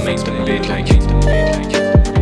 Instantly, like instantly, like.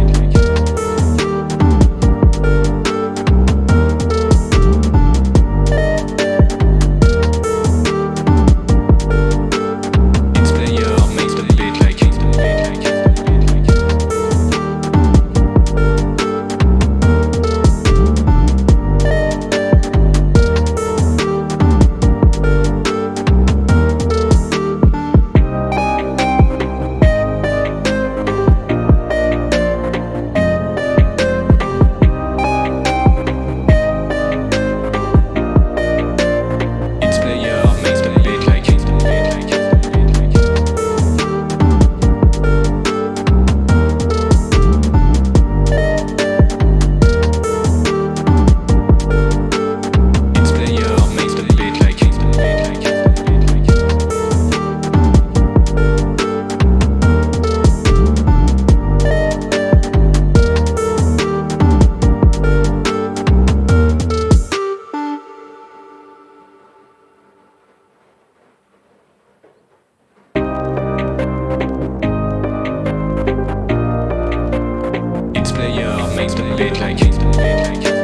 Mix player, makes the beat like